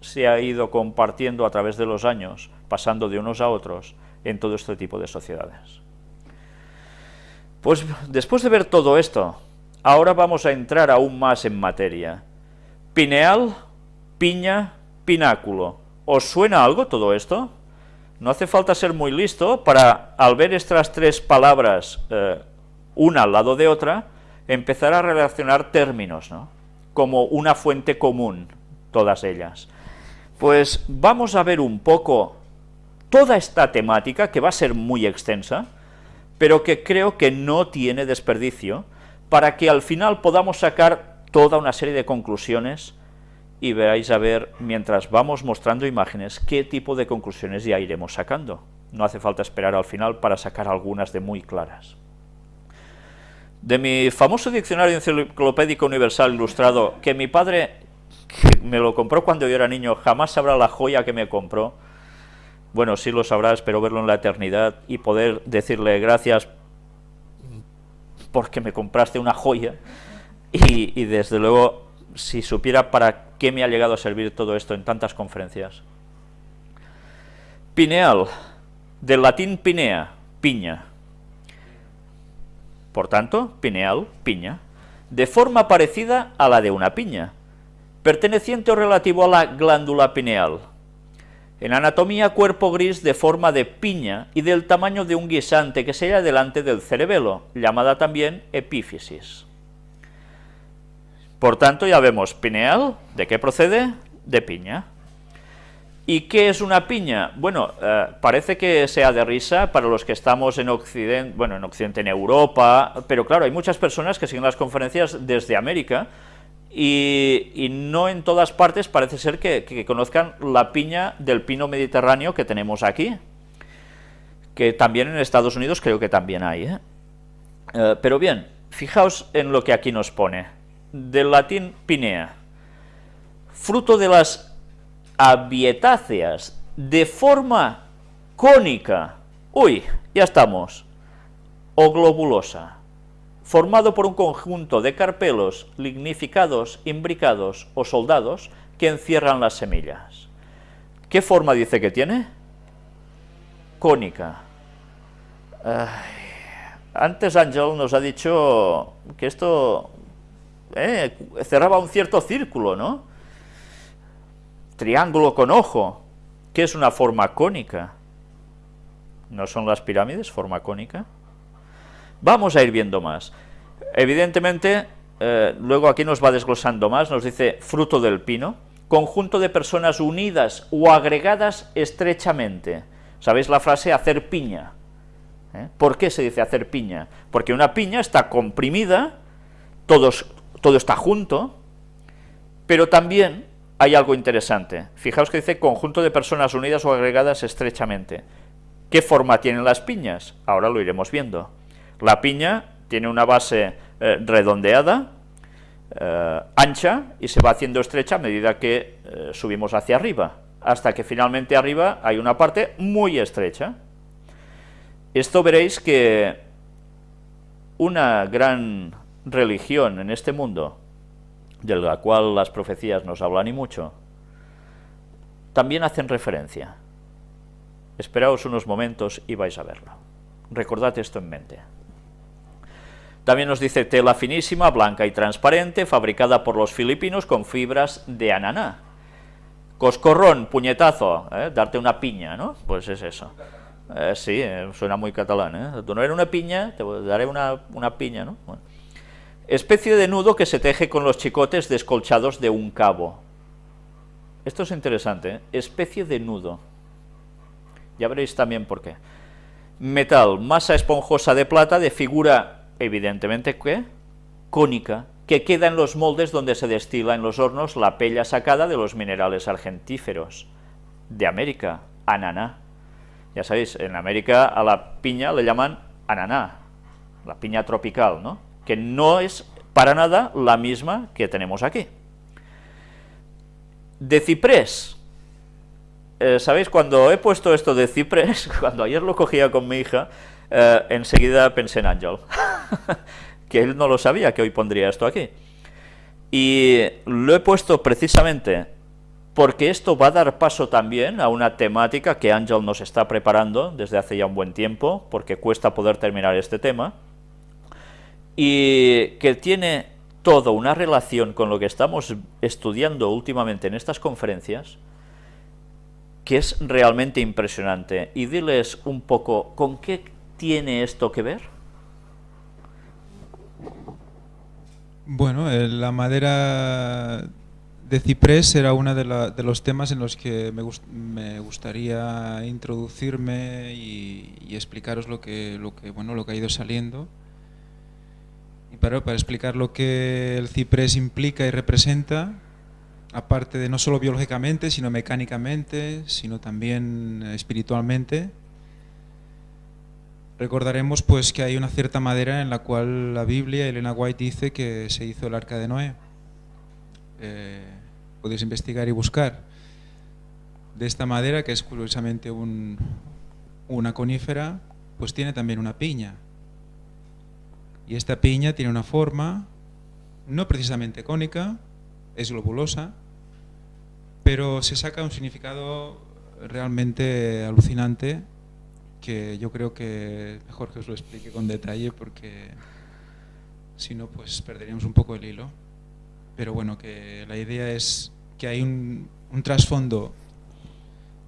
se ha ido compartiendo a través de los años, pasando de unos a otros, en todo este tipo de sociedades. Pues después de ver todo esto, ahora vamos a entrar aún más en materia. Pineal, piña, pináculo. ¿Os suena algo todo esto? No hace falta ser muy listo para, al ver estas tres palabras, eh, una al lado de otra, empezar a relacionar términos, ¿no? como una fuente común, todas ellas. Pues vamos a ver un poco toda esta temática, que va a ser muy extensa, pero que creo que no tiene desperdicio, para que al final podamos sacar toda una serie de conclusiones y veáis a ver, mientras vamos mostrando imágenes, qué tipo de conclusiones ya iremos sacando. No hace falta esperar al final para sacar algunas de muy claras. De mi famoso diccionario enciclopédico universal ilustrado, que mi padre me lo compró cuando yo era niño, jamás sabrá la joya que me compró, bueno, sí lo sabrá, espero verlo en la eternidad y poder decirle gracias porque me compraste una joya y, y desde luego si supiera para qué me ha llegado a servir todo esto en tantas conferencias. Pineal, del latín pinea, piña. Por tanto, pineal, piña, de forma parecida a la de una piña, perteneciente o relativo a la glándula pineal. En anatomía, cuerpo gris de forma de piña y del tamaño de un guisante que se halla delante del cerebelo, llamada también epífisis. Por tanto, ya vemos pineal, ¿de qué procede? De piña. ¿Y qué es una piña? Bueno, eh, parece que sea de risa para los que estamos en Occidente, bueno, en Occidente, en Europa, pero claro, hay muchas personas que siguen las conferencias desde América y, no en todas partes parece ser que, conozcan la piña del pino mediterráneo que tenemos aquí, que también en Estados Unidos creo que también hay. ¿eh? Eh, pero bien, fijaos en lo que aquí nos pone del latín pinea, fruto de las abietáceas, de forma cónica, uy, ya estamos, o globulosa, formado por un conjunto de carpelos lignificados, imbricados o soldados que encierran las semillas. ¿Qué forma dice que tiene? Cónica. antes Ángel nos ha dicho que esto ¿eh? cerraba un cierto círculo, ¿no? Triángulo con ojo, ¿qué es una forma cónica? ¿No son las pirámides forma cónica? Vamos a ir viendo más. Evidentemente, eh, luego aquí nos va desglosando más, nos dice fruto del pino, conjunto de personas unidas o agregadas estrechamente. ¿Sabéis la frase hacer piña? ¿Eh? ¿Por qué se dice hacer piña? Porque una piña está comprimida, todo está junto, pero también hay algo interesante. Fijaos que dice conjunto de personas unidas o agregadas estrechamente. ¿Qué forma tienen las piñas? Ahora lo iremos viendo. La piña tiene una base eh, redondeada, eh, ancha, y se va haciendo estrecha a medida que eh, subimos hacia arriba, hasta que finalmente arriba hay una parte muy estrecha. Esto veréis que una gran religión en este mundo, de la cual las profecías nos hablan y mucho, también hacen referencia. Esperaos unos momentos y vais a verlo. Recordad esto en mente. También nos dice tela finísima, blanca y transparente, fabricada por los filipinos con fibras de ananá. Coscorrón, puñetazo, ¿eh? darte una piña, ¿no? Pues es eso. Eh, sí, eh, suena muy catalán, ¿eh? Tú no eres una piña, te daré una, una piña, ¿no? Especie de nudo que se teje con los chicotes descolchados de un cabo. Esto es interesante, ¿eh? especie de nudo. Ya veréis también por qué. Metal, masa esponjosa de plata de figura, evidentemente, ¿qué? Cónica, que queda en los moldes donde se destila en los hornos la pella sacada de los minerales argentíferos. De América, ananá. Ya sabéis, en América a la piña le llaman ananá, la piña tropical, ¿no? que no es para nada la misma que tenemos aquí. De ciprés. Eh, ¿Sabéis? Cuando he puesto esto de ciprés, cuando ayer lo cogía con mi hija, eh, enseguida pensé en Ángel, que él no lo sabía que hoy pondría esto aquí. Y lo he puesto precisamente porque esto va a dar paso también a una temática que Ángel nos está preparando desde hace ya un buen tiempo, porque cuesta poder terminar este tema, y que tiene todo una relación con lo que estamos estudiando últimamente en estas conferencias, que es realmente impresionante. Y diles un poco, ¿con qué tiene esto que ver? Bueno, eh, la madera de ciprés era uno de, los temas en los que me, gustaría introducirme y, explicaros lo que, bueno, lo que ha ido saliendo. Y para, para explicar lo que el ciprés implica y representa, aparte de no solo biológicamente, sino mecánicamente, sino también espiritualmente, recordaremos pues que hay una cierta madera en la cual la Biblia, Elena White dice que se hizo el arca de Noé. Eh, podéis investigar y buscar. De esta madera, que es curiosamente una conífera, pues tiene también una piña. Y esta piña tiene una forma, no precisamente cónica, es globulosa, pero se saca un significado realmente alucinante que yo creo que mejor que os lo explique con detalle porque si no pues perderíamos un poco el hilo pero bueno, que la idea es que hay un, trasfondo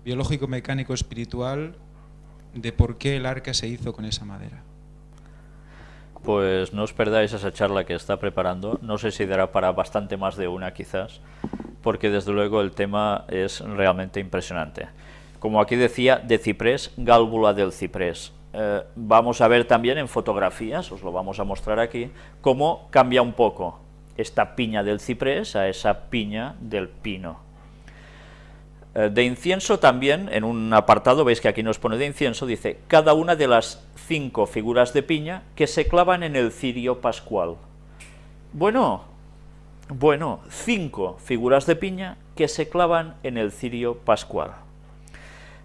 biológico, mecánico, espiritual de por qué el arca se hizo con esa madera. Pues no os perdáis esa charla que está preparando, no sé si dará para bastante más de una quizás, porque desde luego el tema es realmente impresionante. Como aquí decía, de ciprés, gálvula del ciprés. Eh, vamos a ver también en fotografías, os lo vamos a mostrar aquí, cómo cambia un poco esta piña del ciprés a esa piña del pino. Eh, de incienso también, en un apartado, veis que aquí nos pone de incienso, dice, cada una de las cinco figuras de piña que se clavan en el cirio pascual. Bueno, bueno, cinco figuras de piña que se clavan en el cirio pascual.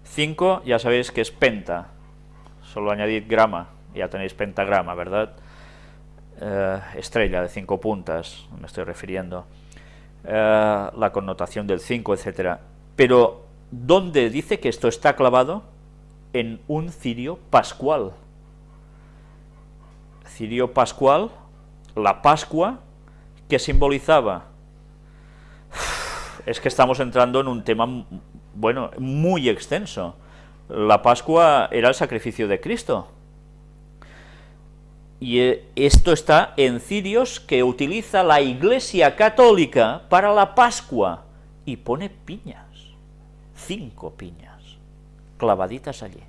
Cinco, ya sabéis que es penta, solo añadid grama, ya tenéis pentagrama, ¿verdad?, eh, estrella de cinco puntas, me estoy refiriendo, eh, la connotación del 5, etcétera. Pero, ¿dónde dice que esto está clavado? En un cirio pascual. Cirio pascual, la Pascua, que simbolizaba... Es que estamos entrando en un tema, bueno, muy extenso. La Pascua era el sacrificio de Cristo y eh, esto está en cirios que utiliza la Iglesia Católica para la Pascua, y pone piñas, cinco piñas, clavaditas allí.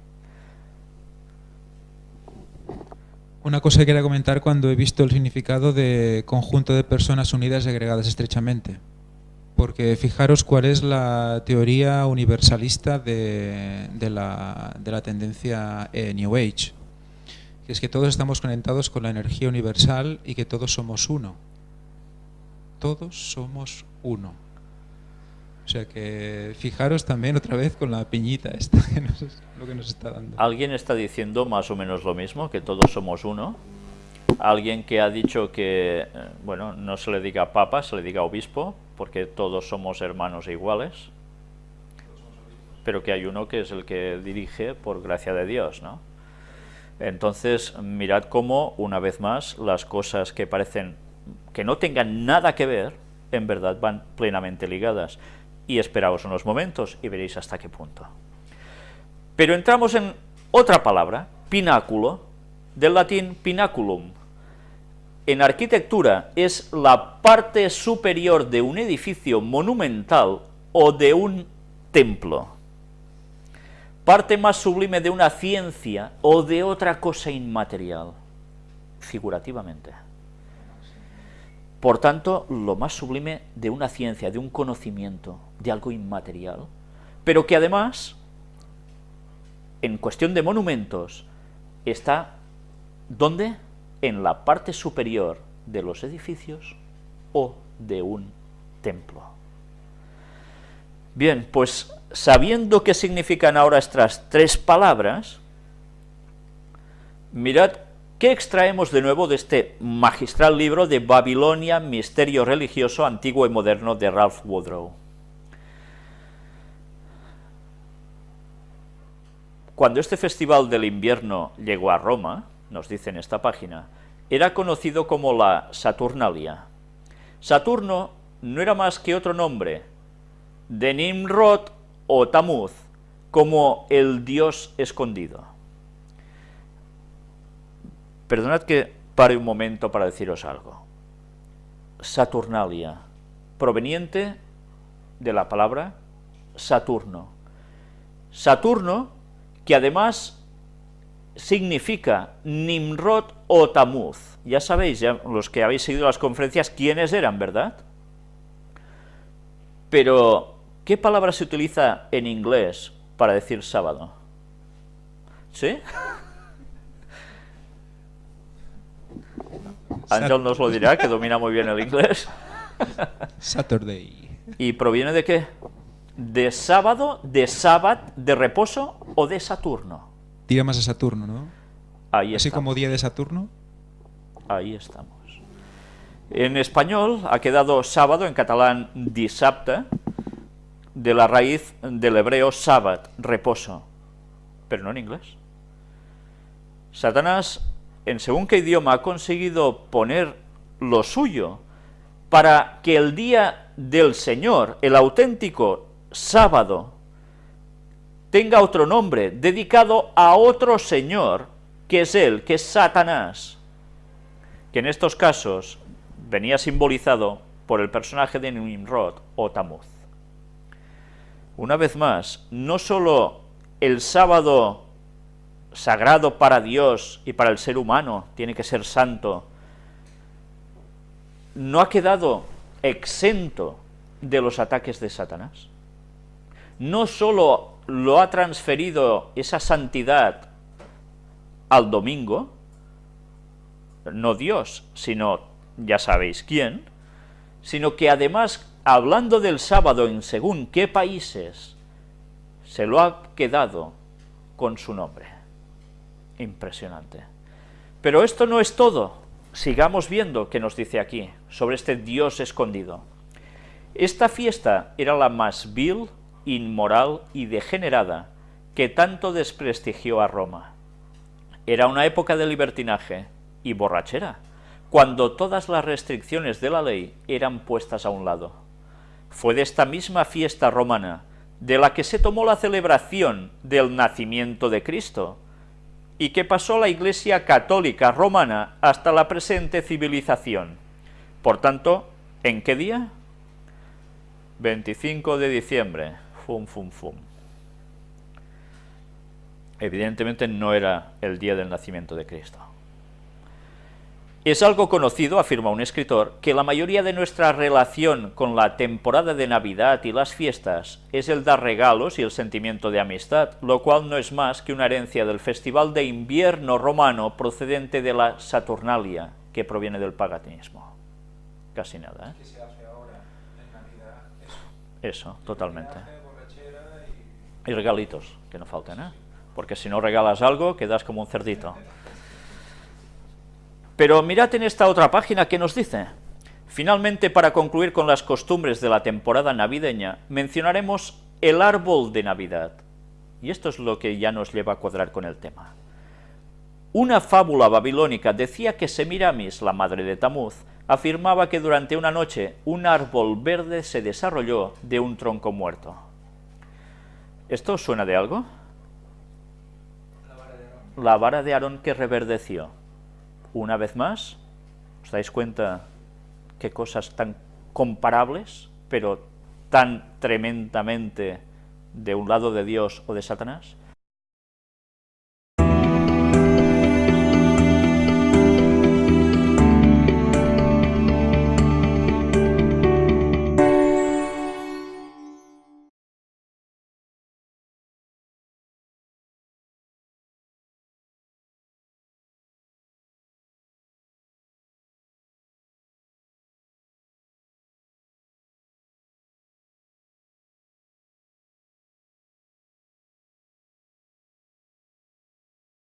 Una cosa que quería comentar cuando he visto el significado de conjunto de personas unidas y agregadas estrechamente. Porque fijaros cuál es la teoría universalista de, la, de la, tendencia eh, New Age que es que todos estamos conectados con la energía universal y que todos somos uno. Todos somos uno. O sea que fijaros también otra vez con la piñita esta, que nos, lo que nos está dando. ¿Alguien está diciendo más o menos lo mismo, que todos somos uno? Alguien que ha dicho que, eh, bueno, no se le diga papa, se le diga obispo, porque todos somos hermanos e iguales, pero que hay uno que es el que dirige por gracia de Dios, ¿no? Entonces, mirad cómo, una vez más, las cosas que parecen que no tengan nada que ver, en verdad van plenamente ligadas. Y esperaos unos momentos y veréis hasta qué punto. Pero entramos en otra palabra, pináculo, del latín pinaculum. En arquitectura es la parte superior de un edificio monumental o de un templo parte más sublime de una ciencia o de otra cosa inmaterial, figurativamente. Por tanto, lo más sublime de una ciencia, de un conocimiento, de algo inmaterial, pero que además, en cuestión de monumentos, está, ¿dónde? en la parte superior de los edificios o de un templo. Bien, pues sabiendo qué significan ahora estas tres palabras, mirad qué extraemos de nuevo de este magistral libro de Babilonia, Misterio Religioso Antiguo y Moderno de Ralph Woodrow. Cuando este festival del invierno llegó a Roma, nos dice en esta página, era conocido como la Saturnalia. Saturno no era más que otro nombre de Nimrod o Tamuz, como el dios escondido. Perdonad que pare un momento para deciros algo. Saturnalia, proveniente de la palabra Saturno. Saturno, que además significa Nimrod o Tamuz. Ya sabéis, ya los que habéis seguido las conferencias, quiénes eran, ¿verdad? Pero, ¿qué palabra se utiliza en inglés para decir sábado? ¿Sí? Ángel nos lo dirá, que domina muy bien el inglés. Saturday. ¿Y proviene de qué? ¿De sábado, de sábado, de reposo o de Saturno? Tira más a Saturno, ¿no? Ahí Así estamos. como día de Saturno. Ahí estamos. En español ha quedado sábado, en catalán dissabte, de la raíz del hebreo sábat, reposo, pero no en inglés. Satanás, en según qué idioma, ha conseguido poner lo suyo para que el día del Señor, el auténtico sábado, tenga otro nombre, dedicado a otro Señor, que es Él, que es Satanás, que en estos casos venía simbolizado por el personaje de Nimrod o Tamuz. Una vez más, no sólo el sábado sagrado para Dios y para el ser humano tiene que ser santo, no ha quedado exento de los ataques de Satanás. No sólo lo ha transferido esa santidad al domingo, no Dios, sino ya sabéis quién, sino que además, hablando del sábado en según qué países, se lo ha quedado con su nombre. Impresionante. Pero esto no es todo. Sigamos viendo qué nos dice aquí, sobre este Dios escondido. Esta fiesta era la más vil, inmoral y degenerada que tanto desprestigió a Roma. Era una época de libertinaje y borrachera, cuando todas las restricciones de la ley eran puestas a un lado. Fue de esta misma fiesta romana de la que se tomó la celebración del nacimiento de Cristo, y que pasó la Iglesia Católica Romana hasta la presente civilización. Por tanto, ¿en qué día? 25 de diciembre. Fum, fum, fum. Evidentemente no era el día del nacimiento de Cristo. Es algo conocido, afirma un escritor, que la mayoría de nuestra relación con la temporada de Navidad y las fiestas es el dar regalos y el sentimiento de amistad, lo cual no es más que una herencia del festival de invierno romano procedente de la Saturnalia, que proviene del paganismo. Casi nada, ¿eh? Eso, totalmente. Y regalitos, que no falten, ¿eh? Porque si no regalas algo, quedas como un cerdito. Pero mirad en esta otra página que nos dice. Finalmente, para concluir con las costumbres de la temporada navideña, mencionaremos el árbol de Navidad. Y esto es lo que ya nos lleva a cuadrar con el tema. Una fábula babilónica decía que Semiramis, la madre de Tamuz, afirmaba que durante una noche un árbol verde se desarrolló de un tronco muerto. ¿Esto suena de algo? La vara de Aarón que reverdeció. Una vez más, ¿os dais cuenta qué cosas tan comparables, pero tan tremendamente de un lado de Dios o de Satanás?